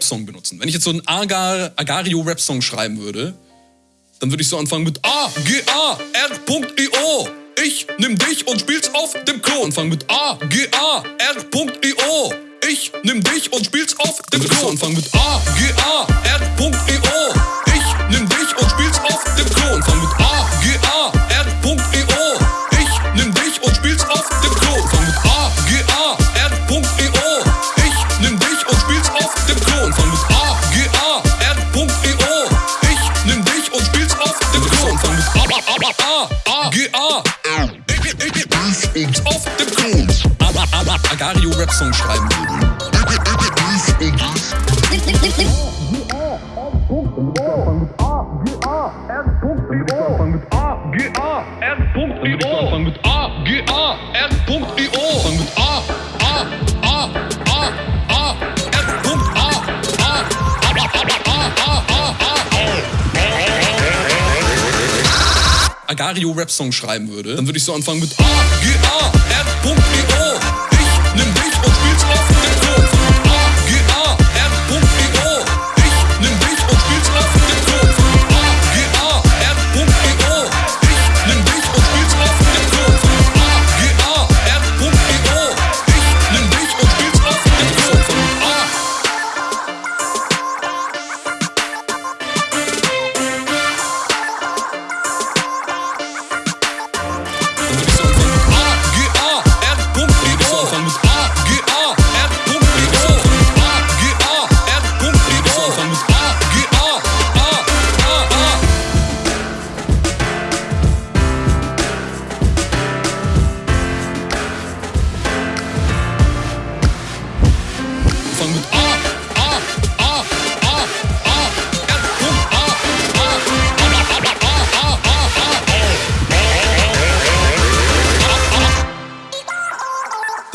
Song benutzen. Wenn ich jetzt so einen Agar, Agario-Rap-Song schreiben würde, dann würde ich so anfangen mit A, G, A, R.io. Ich nimm dich und spiel's auf dem Klo. Anfangen mit A, G, A, R.io. Ich nimm dich und spiel's auf dem Klo. So anfangen mit A, G, A, A, A, A, A, G, A. Und auf dem Klo. Agario Rap Song schreiben würde. Anfangen mit A, G, A, R.io. Anfangen mit A, G, A, R.io. Agario Rap Song schreiben würde, dann würde ich so anfangen mit A, G, A, R.io. Ich nimm dich und spiel's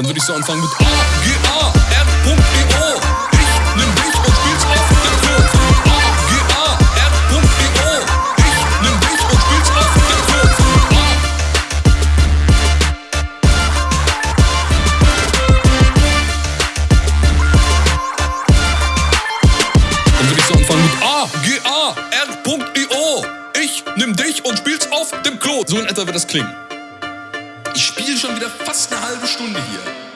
Dann würde ich so anfangen mit A, G, A, R.io. Ich nimm dich und spiel's auf dem Klo. A, G, A, R.io. Ich nimm dich und spiel's auf dem Klo. Dann würde ich so anfangen mit A, G, A, R.io. Ich nimm dich und spiel's auf dem Klo. So in etwa wird das klingen. Schon wieder fast eine halbe Stunde hier.